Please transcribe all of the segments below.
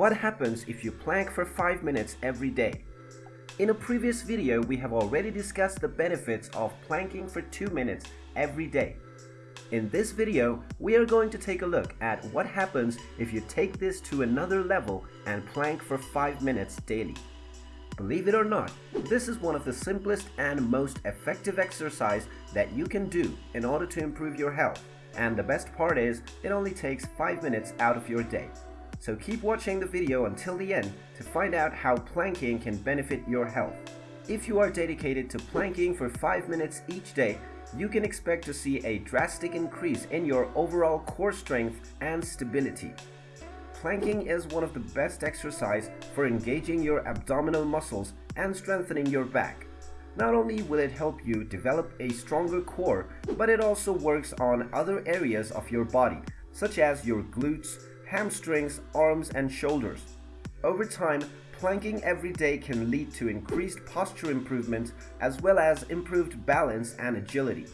What happens if you plank for 5 minutes every day? In a previous video, we have already discussed the benefits of planking for 2 minutes every day. In this video, we are going to take a look at what happens if you take this to another level and plank for 5 minutes daily. Believe it or not, this is one of the simplest and most effective exercise that you can do in order to improve your health. And the best part is, it only takes 5 minutes out of your day. So keep watching the video until the end to find out how planking can benefit your health. If you are dedicated to planking for 5 minutes each day, you can expect to see a drastic increase in your overall core strength and stability. Planking is one of the best exercise for engaging your abdominal muscles and strengthening your back. Not only will it help you develop a stronger core, but it also works on other areas of your body, such as your glutes, hamstrings, arms, and shoulders. Over time, planking every day can lead to increased posture improvement as well as improved balance and agility.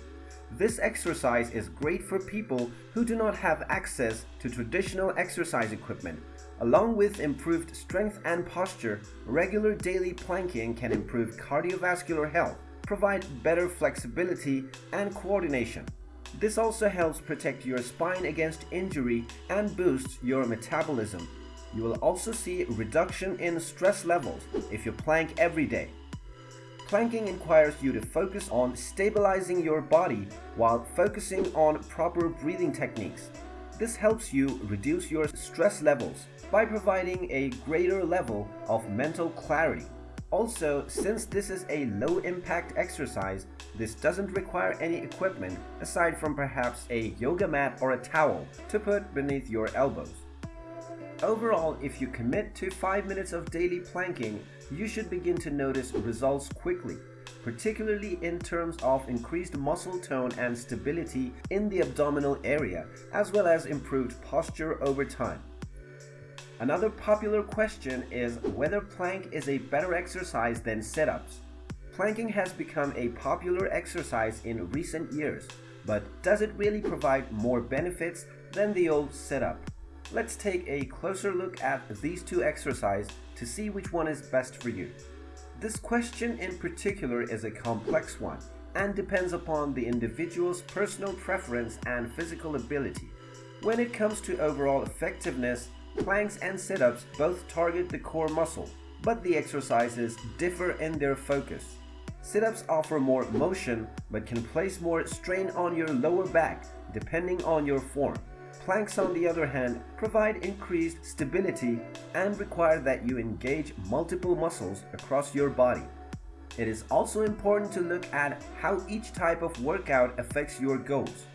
This exercise is great for people who do not have access to traditional exercise equipment. Along with improved strength and posture, regular daily planking can improve cardiovascular health, provide better flexibility and coordination. This also helps protect your spine against injury and boosts your metabolism. You will also see reduction in stress levels if you plank every day. Planking requires you to focus on stabilizing your body while focusing on proper breathing techniques. This helps you reduce your stress levels by providing a greater level of mental clarity. Also, since this is a low-impact exercise, this doesn't require any equipment aside from perhaps a yoga mat or a towel to put beneath your elbows. Overall, if you commit to 5 minutes of daily planking, you should begin to notice results quickly, particularly in terms of increased muscle tone and stability in the abdominal area, as well as improved posture over time. Another popular question is whether plank is a better exercise than sit-ups. Planking has become a popular exercise in recent years, but does it really provide more benefits than the old sit-up? Let's take a closer look at these two exercises to see which one is best for you. This question in particular is a complex one and depends upon the individual's personal preference and physical ability. When it comes to overall effectiveness, planks and sit-ups both target the core muscle, but the exercises differ in their focus. Sit-ups offer more motion but can place more strain on your lower back depending on your form. Planks on the other hand provide increased stability and require that you engage multiple muscles across your body. It is also important to look at how each type of workout affects your goals.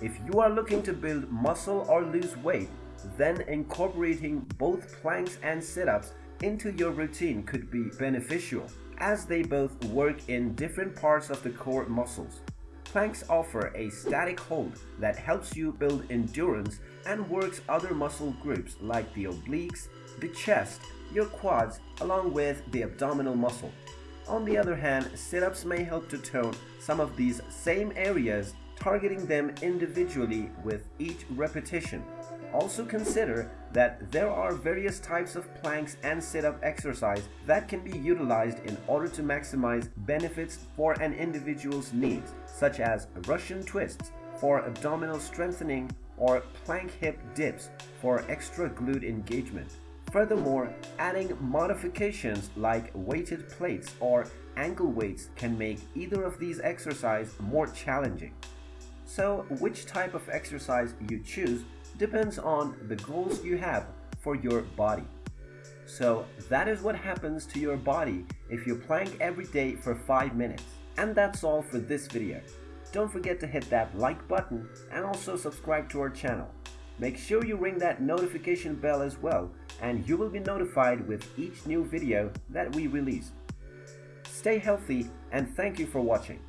If you are looking to build muscle or lose weight, then incorporating both planks and sit-ups into your routine could be beneficial as they both work in different parts of the core muscles. Planks offer a static hold that helps you build endurance and works other muscle groups like the obliques, the chest, your quads, along with the abdominal muscle. On the other hand, sit-ups may help to tone some of these same areas, targeting them individually with each repetition. Also consider that there are various types of planks and sit-up exercise that can be utilized in order to maximize benefits for an individual's needs, such as Russian twists for abdominal strengthening or plank hip dips for extra glute engagement. Furthermore, adding modifications like weighted plates or ankle weights can make either of these exercises more challenging. So which type of exercise you choose depends on the goals you have for your body. So that is what happens to your body if you plank every day for 5 minutes. And that's all for this video. Don't forget to hit that like button and also subscribe to our channel. Make sure you ring that notification bell as well and you will be notified with each new video that we release. Stay healthy and thank you for watching.